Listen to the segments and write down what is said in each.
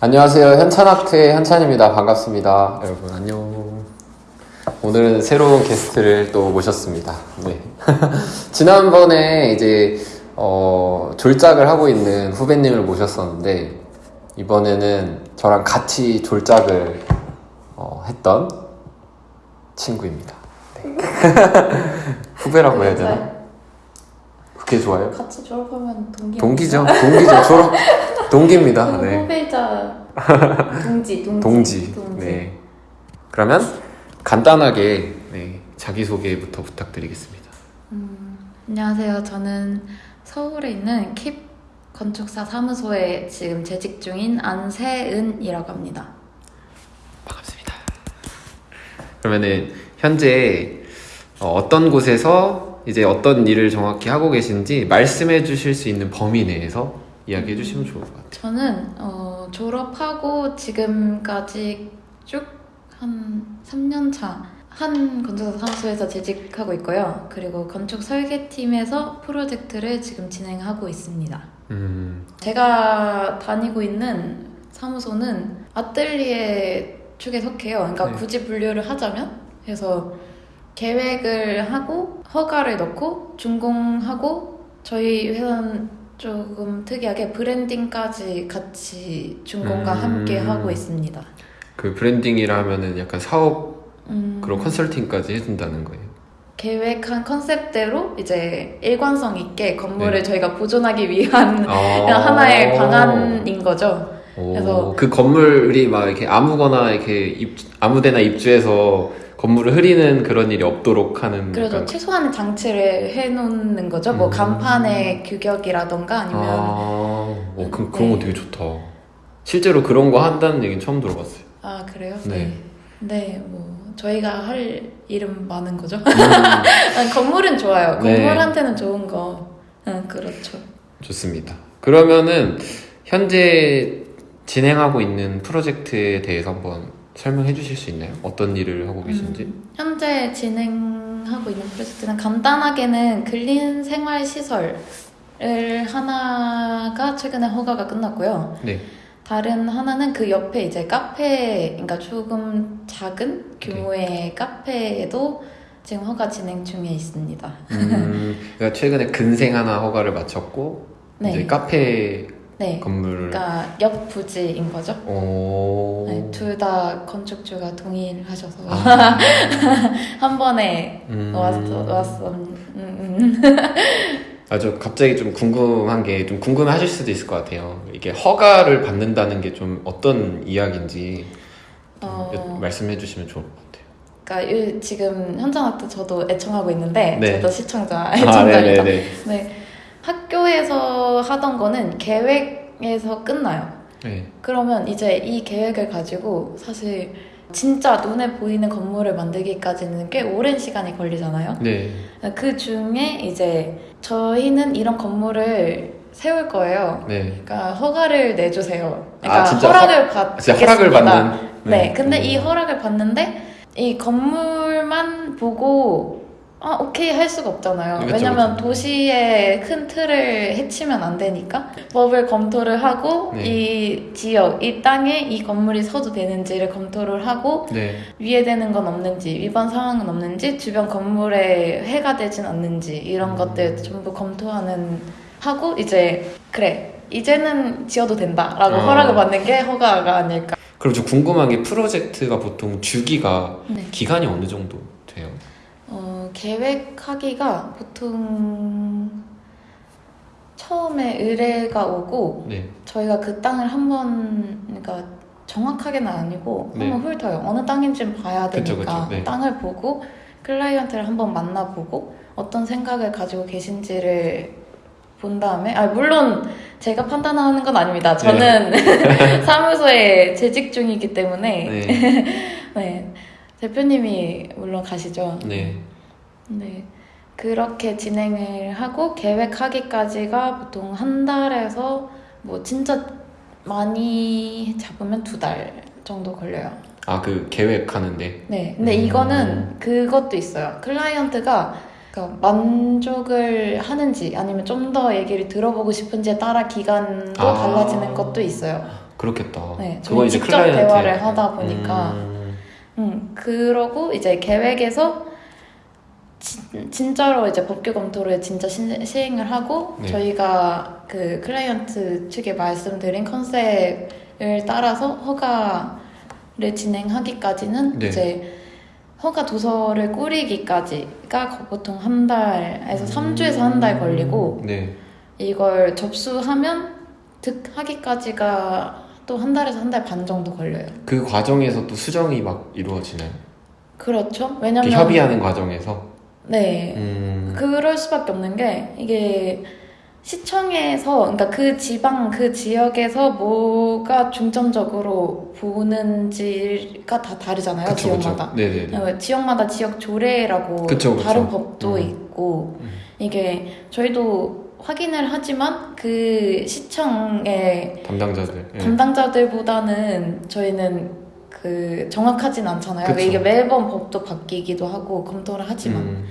안녕하세요. 현찬학트의 현찬입니다. 반갑습니다. 여러분, 안녕. 오늘은 새로운 게스트를 또 모셨습니다. 네. 지난번에 이제, 어, 졸작을 하고 있는 후배님을 모셨었는데, 이번에는 저랑 같이 졸작을 어, 했던 친구입니다. 네. 후배라고 해야 되나? 그게 좋아요? 같이 졸업하면 동기 동기죠. 동기죠. 졸업. 동기입니다. 네. 네. 후배자 동지 동지 동지. 네. 그러면 간단하게 네, 자기소개부터 부탁드리겠습니다. 음, 안녕하세요. 저는 서울에 있는 킵 건축사 사무소에 지금 재직 중인 안세은이라고 합니다. 반갑습니다. 그러면은 현재 어, 어떤 곳에서 이제 어떤 일을 정확히 하고 계신지 말씀해 주실 수 있는 범위 내에서 이야기해 주시면 좋을 것 같아요. 저는 어, 졸업하고 지금까지 쭉 한 3년 차. 한 건축사 사무소에서 재직하고 있고요. 그리고 건축 설계팀에서 프로젝트를 지금 진행하고 있습니다. 음, 제가 다니고 있는 사무소는 아뜰리에 축에 속해요. 그러니까 네. 굳이 분류를 하자면 그래서 계획을 하고 허가를 넣고 준공하고 저희 회사는 조금 특이하게 브랜딩까지 같이 준공과 음. 함께 하고 있습니다. 그 브랜딩이라 하면은 약간 사업 음, 그런 컨설팅까지 해준다는 거예요. 계획한 컨셉대로 이제 일관성 있게 건물을 네. 저희가 보존하기 위한 아. 하나의 방안인 거죠. 오, 그래서- 그 건물이 막 이렇게 아무거나 이렇게 입, 아무데나 입주해서 건물을 흐리는 그런 일이 없도록 하는 그래도 약간- 최소한의 장치를 해놓는 거죠. 뭐 음. 간판의 규격이라던가 아니면 아, 어, 그, 네. 그런 거 되게 좋다. 실제로 그런 거 한다는 얘기는 처음 들어봤어요. 아 그래요? 네. 네, 뭐 저희가 할 일은 많은 거죠. 음, 아니, 건물은 좋아요. 네. 건물한테는 좋은 거. 응, 그렇죠. 좋습니다. 그러면은 현재 진행하고 있는 프로젝트에 대해서 한번 설명해 주실 수 있나요? 어떤 일을 하고 계신지? 음, 현재 진행하고 있는 프로젝트는 간단하게는 근린 생활 시설을 하나가 최근에 허가가 끝났고요. 네. 다른 하나는 그 옆에 이제 카페, 그러니까 조금 작은 규모의 카페에도 지금 허가 진행 중에 있습니다. 음, 그러니까 최근에 근생 하나 허가를 마쳤고 네. 이제 카페 네. 건물을 그러니까 옆 부지인 거죠. 오. 네, 둘다 건축주가 동의를 하셔서 아. 한 번에 음. 왔어 왔어. 음, 음. 아, 저 갑자기 좀 궁금한 게 좀 궁금해 하실 수도 있을 것 같아요. 이게 허가를 받는다는 게 좀 어떤 이야기인지 어, 여- 말씀해 주시면 좋을 것 같아요. 그러니까 이- 지금 현장 아트 저도 애청하고 있는데 네. 저도 시청자 아, 애청자입니다. 네네네. 네. 학교에서 하던 거는 계획에서 끝나요. 네. 그러면 이제 이 계획을 가지고 사실 진짜 눈에 보이는 건물을 만들기까지는 꽤 오랜 시간이 걸리잖아요. 네. 그 중에 이제 저희는 이런 건물을 세울 거예요. 네. 그러니까 허가를 내주세요. 아, 그러니까 진짜 허락을 받 진짜 허락을 받는. 네. 근데 이 음. 허락을 받는데 이 건물만 보고 아 오케이 할 수가 없잖아요. 그쵸, 왜냐면 그쵸. 도시의 큰 틀을 해치면 안 되니까 법을 검토를 하고 네. 이 지역 이 땅에 이 건물이 서도 되는지를 검토를 하고 네. 위해되는 건 없는지 위반 사항은 없는지 주변 건물에 해가 되진 않는지 이런 음. 것들 전부 검토하는 하고 이제 그래 이제는 지어도 된다라고 어. 허락을 받는 게 허가가 아닐까. 그럼 좀 궁금한 게 프로젝트가 보통 주기가 네. 기간이 어느 정도 계획하기가 보통 처음에 의뢰가 오고 네. 저희가 그 땅을 한번 그러니까 정확하게는 아니고 네. 한번 훑어요. 어느 땅인지는 봐야 그쵸, 되니까 그쵸, 네. 땅을 보고 클라이언트를 한번 만나보고 어떤 생각을 가지고 계신지를 본 다음에 아 물론 제가 판단하는 건 아닙니다. 저는 사무소에 재직 중이기 때문에 네. 네. 대표님이 물론 가시죠. 네. 네. 그렇게 진행을 하고 계획하기까지가 보통 한 달에서 뭐 진짜 많이 잡으면 두 달 정도 걸려요. 아, 그 계획하는데. 네. 근데 음. 이거는 그것도 있어요. 클라이언트가 그러니까 만족을 하는지 아니면 좀 더 얘기를 들어보고 싶은지에 따라 기간도 아. 달라지는 것도 있어요. 그렇겠다. 네, 저희 이제 직접 대화를 하다 보니까 음, 음, 그러고 이제 계획에서 진, 진짜로 이제 법규 검토를 진짜 시, 시행을 하고 네. 저희가 그 클라이언트 측에 말씀드린 컨셉을 따라서 허가를 진행하기까지는 네. 이제 허가 도서를 꾸리기까지가 보통 한 달에서 삼 3주에서 한 달 걸리고 네. 이걸 접수하면 득하기까지가 또 한 달에서 한 달 반 정도 걸려요. 그 과정에서 또 수정이 막 이루어지나요? 그렇죠. 왜냐면 협의하는 과정에서. 네. 음, 그럴 수밖에 없는 게 이게 시청에서 그러니까 그 지방 그 지역에서 뭐가 중점적으로 보는지가 다 다르잖아요 그쵸, 그쵸. 지역마다 네네네. 어, 지역마다 지역 조례라고 그쵸, 그쵸. 다른 법도 음. 있고 음. 이게 저희도 확인을 하지만 그 시청의 담당자들. 예. 담당자들보다는 저희는 그 정확하진 않잖아요. 그쵸. 이게 매번 법도 바뀌기도 하고 검토를 하지만 음,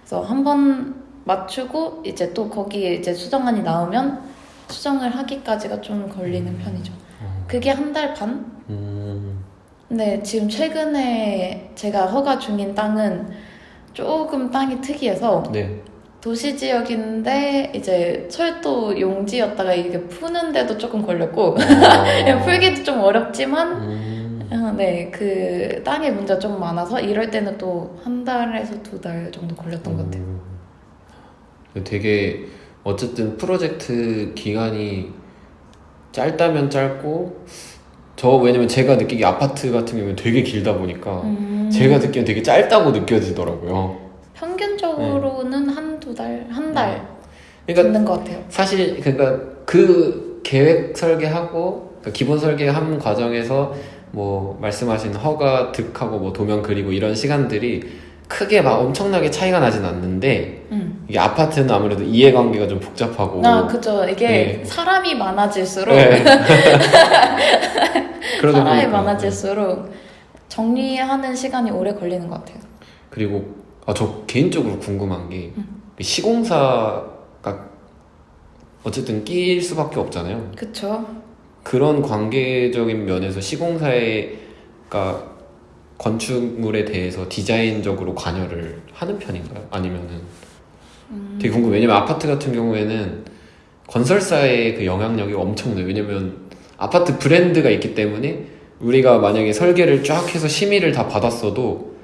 그래서 한 번 맞추고 이제 또 거기에 이제 수정안이 나오면 수정을 하기까지가 좀 걸리는 편이죠. 어, 그게 한 달 반? 음, 근데 지금 최근에 제가 허가 중인 땅은 조금 땅이 특이해서 네. 도시 지역인데 이제 철도 용지였다가 이게 푸는데도 조금 걸렸고 어, 풀기도 좀 어렵지만 음, 어, 네, 그 땅에 문제가 좀 많아서 이럴 때는 또 한 달에서 두 달 정도 걸렸던 것 같아요. 음. 되게 어쨌든 프로젝트 기간이 짧다면 짧고 저 왜냐면 제가 느끼기 아파트 같은 경우는 되게 길다 보니까 음, 제가 듣기엔 되게 짧다고 느껴지더라고요. 평균적으로는 한두 달, 한달 그러니까 듣는 것 같아요. 사실 그러니까 그 계획 설계하고 그러니까 기본 설계한 과정에서 뭐 말씀하신 허가 득하고 뭐 도면 그리고 이런 시간들이 크게 막 엄청나게 차이가 나진 않는데 음. 이게 아파트는 아무래도 이해관계가 좀 복잡하고 아, 그죠. 이게 네. 사람이 많아질수록 네. 사람이 보니까. 많아질수록 정리하는 시간이 오래 걸리는 것 같아요. 그리고 아, 저 개인적으로 궁금한 게 음. 시공사가 어쨌든 끼일 수밖에 없잖아요. 그쵸. 그런 관계적인 면에서 시공사가 건축물에 대해서 디자인적으로 관여를 하는 편인가요? 아니면은 음, 되게 궁금해. 왜냐면 아파트 같은 경우에는 건설사의 그 영향력이 엄청나요. 왜냐면 아파트 브랜드가 있기 때문에 우리가 만약에 설계를 쫙 해서 심의를 다 받았어도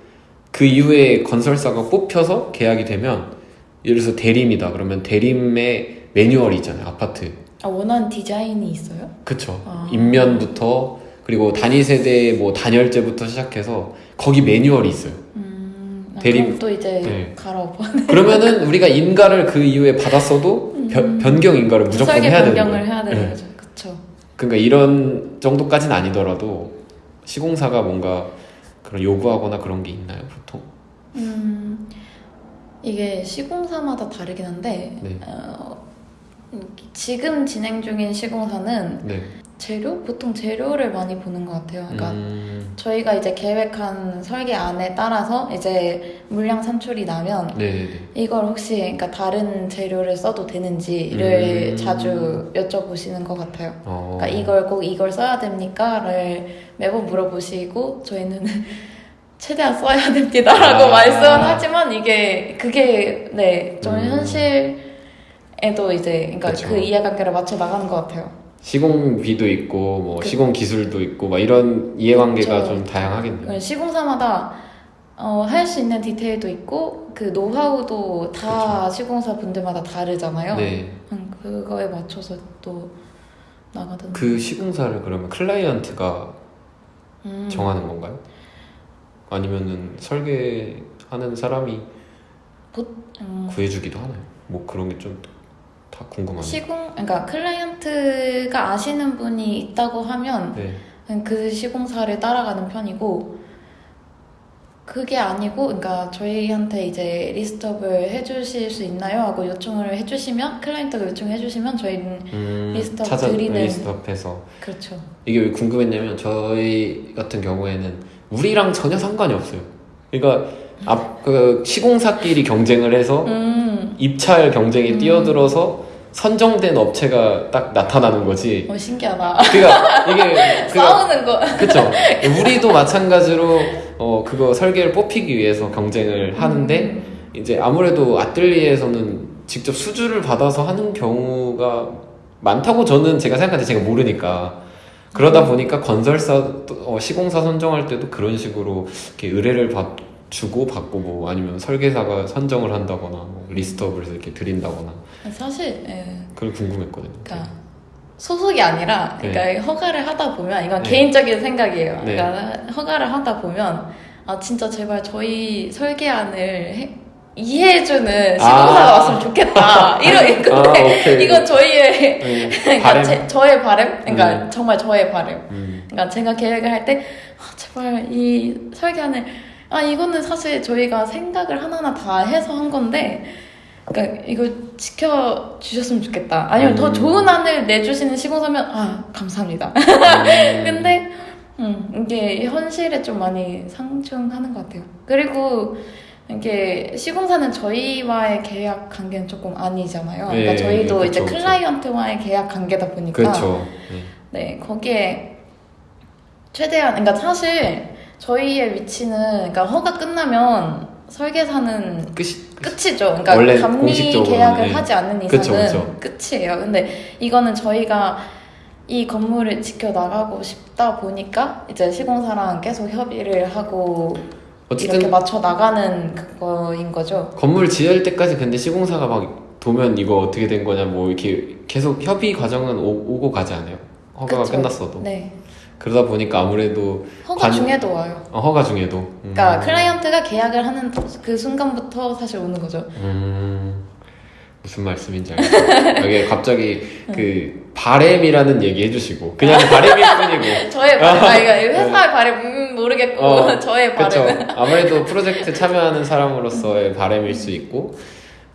그 이후에 건설사가 뽑혀서 계약이 되면 예를 들어서 대림이다. 그러면 대림의 매뉴얼이 있잖아요. 아파트. 아, 원하는 디자인이 있어요? 그쵸. 아. 인면부터 그리고 단위 세대 뭐 단열재부터 시작해서 거기 매뉴얼이 있어요. 음, 아, 그럼 또 이제 네. 갈아엎어. 그러면은 우리가 인가를 그 이후에 받았어도 변, 변경 인가를 무조건 음. 해야 되는 변경을 거예요. 해야 되는 네. 거죠. 그쵸. 그러니까 이런 정도까지는 아니더라도 시공사가 뭔가 그런 요구하거나 그런 게 있나요, 보통? 음, 이게 시공사마다 다르긴 한데, 네. 어, 음, 지금 진행 중인 시공사는 네. 재료? 보통 재료를 많이 보는 것 같아요. 그러니까 음, 저희가 이제 계획한 설계 안에 따라서 이제 물량 산출이 나면 네네네. 이걸 혹시 그러니까 다른 재료를 써도 되는지를 음. 자주 여쭤보시는 것 같아요. 어, 그러니까 이걸 꼭 이걸 써야 됩니까?를 매번 물어보시고 저희는 최대한 써야 됩니다라고 아. 말씀은 하지만 이게 그게 네좀 음. 현실 에도 이제 그러니까 그쵸. 그 이해관계를 맞춰 나가는 것 같아요. 시공비도 있고 뭐 그- 시공 기술도 있고 막 이런 이해관계가 그쵸. 좀 다양하겠네요. 시공사마다 어, 할 수 있는 디테일도 있고 그 노하우도 다 시공사 분들마다 다르잖아요. 네. 음, 그거에 맞춰서 또 나가든. 그 시공사를 그러면 클라이언트가 음. 정하는 건가요? 아니면은 설계하는 사람이 음, 구해주기도 하나요? 뭐 그런 게 좀 다 궁금하네요. 시공, 그러니까 클라이언트가 아시는 분이 있다고 하면 네. 그 시공사를 따라가는 편이고 그게 아니고, 그러니까 저희한테 이제 list up을 해주실 수 있나요? 하고 요청을 해주시면 클라이언트가 요청해 주시면 저희는 음, list up 찾아 드리는- list up해서 그렇죠. 이게 왜 궁금했냐면 저희 같은 경우에는 우리랑 전혀 상관이 없어요. 그러니까 앞, 그 시공사끼리 경쟁을 해서 음, 입찰 경쟁에 음. 뛰어들어서 선정된 업체가 딱 나타나는 거지. 어 신기하다. 그러니까 이게 그 싸우는 거. 그쵸. 우리도 마찬가지로 어 그거 설계를 뽑히기 위해서 경쟁을 하는데 음. 이제 아무래도 아뜰리에서는 직접 수주를 받아서 하는 경우가 많다고 저는 제가 때 제가 모르니까 그러다 보니까 건설사 어, 시공사 선정할 때도 그런 식으로 이렇게 의뢰를 받 주고 받고 뭐 아니면 설계사가 선정을 한다거나 뭐 리스트업을 이렇게 드린다거나 사실 예. 그걸 궁금했거든요. 그러니까 소속이 아니라 그러니까 네. 허가를 하다 보면 이건 네. 개인적인 생각이에요. 네. 그러니까 허가를 하다 보면 아 진짜 제발 저희 설계안을 해- 이해해주는 시공사가 아. 왔으면 좋겠다. 이런 아, 건데 오케이. 이건 저희의 네, 그러니까. 제, 저의 바램. 그러니까 음. 정말 저의 바램. 음, 그러니까 제가 계획을 할 때 아, 제발 이 설계안을 아 이거는 사실 저희가 생각을 하나하나 다 해서 한 건데 그러니까 이거 지켜 주셨으면 좋겠다. 아니면 더 음. 좋은 안을 내주시는 시공사면 아 감사합니다. 음. 근데 음, 이게 현실에 좀 많이 상충하는 것 같아요. 그리고 이게 시공사는 저희와의 계약 관계는 조금 아니잖아요. 그러니까 네, 저희도 그쵸, 이제 그쵸. 클라이언트와의 계약 관계다 보니까 그렇죠. 네. 네, 거기에 최대한, 그러니까 사실 저희의 위치는, 그러니까 허가 끝나면 설계사는 끝이 끝이죠. 그러니까 원래 감리 계약을 네. 하지 않는 그쵸, 이상은 끝이에요. 근데 이거는 저희가 이 건물을 지켜 나가고 싶다 보니까 이제 시공사랑 계속 협의를 하고 이렇게 맞춰 나가는 그거인 거죠. 건물 지을 때까지 근데 시공사가 막 도면 이거 어떻게 된 거냐 뭐 이렇게 계속 협의 과정은 오, 고 가지 않아요. 허가가 그쵸. 끝났어도 네. 그러다 보니까 아무래도 허가 관- 중에도 와요. 어, 허가 중에도 음. 그러니까 클라이언트가 계약을 하는 그 순간부터 사실 오는 거죠. 음, 무슨 말씀인지 알겠어요. 여기 갑자기 그 바램이라는 얘기 해주시고 그냥 바램일 뿐이고 저의 바램, 아, 이거 회사의 바램, 음, 모르겠고, 어, 저의. 바램. 아무래도 프로젝트 참여하는 사람으로서의 바램일 수 있고,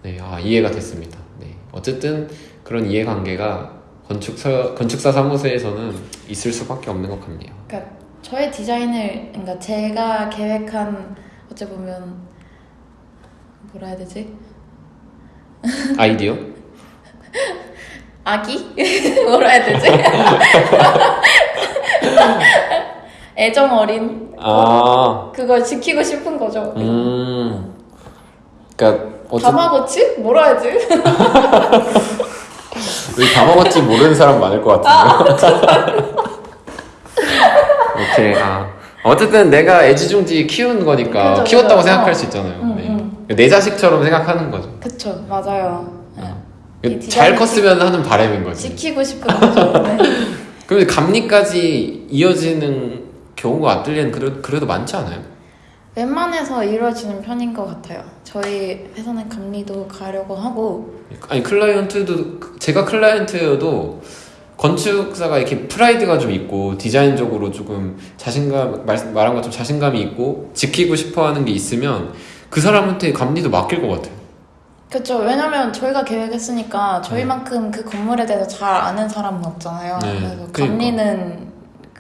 네, 아, 이해가 됐습니다. 네, 어쨌든 그런 이해관계가 건축사 건축사 사무소에서는 있을 수밖에 없는 것 같네요. 그러니까 저의 디자인을, 그러니까 제가 계획한, 어찌 보면, 뭐라 해야 되지? 아이디어? 아기? 뭐라 해야 되지? 애정 어린, 아, 그걸 지키고 싶은 거죠. 음, 그러니까 어쨌든 다마고치? 뭐라 해야지? 여기 다 먹었지 모르는 사람 많을 것 같은데. 오케이. 아. 어쨌든 내가 애지중지 키운 거니까 그죠, 키웠다고. 생각할 어. 수 있잖아요. 응, 네. 응. 내 자식처럼 생각하는 거죠. 그쵸, 맞아요. 네. 이잘 컸으면 하는 바람인 거지. 지키고 싶은 거죠. 네. 그런데 감리까지 이어지는 경우가 아뜰리엔 그래도, 그래도 많지 않아요? 웬만해서 이루어지는 편인 것 같아요. 저희 회사는 감리도 가려고 하고 아니 클라이언트도 제가 클라이언트여도 건축사가 이렇게 프라이드가 좀 있고 디자인적으로 조금 자신감 말, 말한 것처럼 자신감이 있고 지키고 싶어하는 게 있으면 그 사람한테 감리도 맡길 것 같아요. 그렇죠. 왜냐면 저희가 계획했으니까 저희만큼 그 건물에 대해서 잘 아는 사람은 없잖아요. 네, 그래서 그러니까.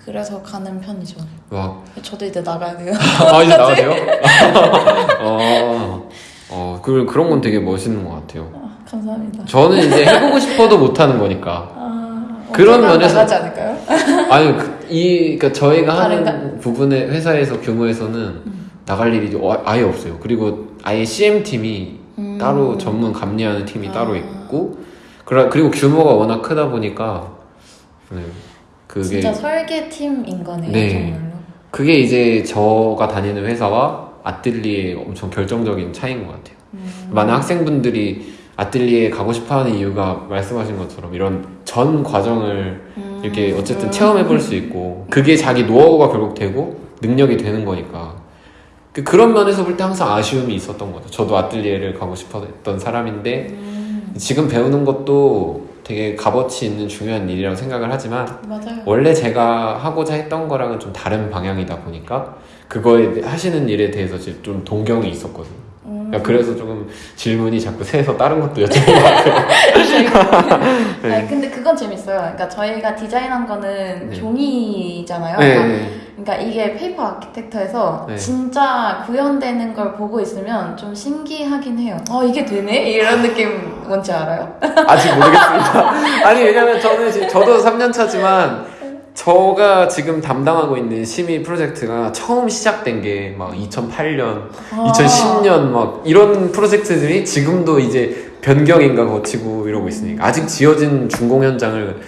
그래서 가는 편이죠. 와, 저도 이제 나가야 돼요. 아 이제 나가세요? 어, 어, 그 그런 건 되게 멋있는 것 같아요. 아, 감사합니다. 저는 이제 해보고 싶어도 못하는 거니까. 아, 그런 면에서- 나가지 않을까요? 아니 그, 이 그러니까 저희가 하는 다른가? 부분의 회사에서 규모에서는 나갈 일이 어- 아예 없어요. 그리고 아예 CM 팀이 음. 따로 전문 감리하는 팀이 아. 따로 있고 그리고 규모가 워낙 크다 보니까 네, 그게 진짜 설계팀인 거네요. 네. 정말로. 그게 이제 저가 다니는 회사와 아뜰리의 엄청 결정적인 차이인 것 같아요. 음. 많은 학생분들이 아뜰리에 가고 싶어하는 이유가 말씀하신 것처럼 이런 전 과정을 음. 이렇게 어쨌든 체험해 볼 수 있고 그게 자기 노하우가 결국 되고 능력이 되는 거니까 그- 그런 면에서 볼 때 항상 아쉬움이 있었던 거죠. 저도 아뜰리에를 가고 싶었던 사람인데 음, 지금 배우는 것도 되게 값어치 있는 중요한 일이라고 생각을 하지만 맞아요. 원래 제가 하고자 했던 거랑은 좀 다른 방향이다 보니까 그거에 대- 하시는 일에 대해서 좀 동경이 있었거든요. 음. 그러니까 그래서 조금 질문이 자꾸 새서 다른 것도 같아요. 네. 아니, 근데 그건 재밌어요. 그러니까 저희가 디자인한 거는 네. 종이잖아요. 네, 그러니까 네. 그러니까 이게 paper architecture에서 네. 진짜 구현되는 걸 보고 있으면 좀 신기하긴 해요. 어 이게 되네? 이런 느낌 뭔지 알아요? 아직 모르겠습니다. 아니 왜냐면 저는 지금 저도 3년 차지만 저가 지금 담당하고 있는 심의 프로젝트가 처음 시작된 게 막 2008년, 아. 2010년 막 이런 프로젝트들이 지금도 이제 변경인가 거치고 이러고 있으니까 아직 지어진 준공 현장을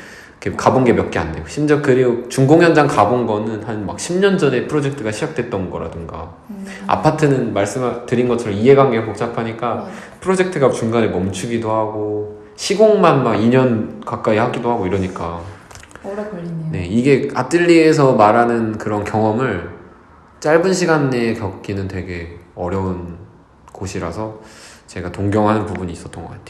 가본 게 몇 개안 되고 심지어 그리고 준공 현장 가본 거는 한 막 10년 전에 프로젝트가 시작됐던 거라든가 음. 아파트는 말씀드린 것처럼 이해관계가 복잡하니까 맞아. 프로젝트가 중간에 멈추기도 하고 시공만 막 2년 가까이 하기도 하고 이러니까 오래 걸리네요. 네 이게 아뜰리에에서 말하는 그런 경험을 짧은 시간 내에 겪기는 되게 어려운 곳이라서 제가 동경하는 부분이 있었던 것 같아요.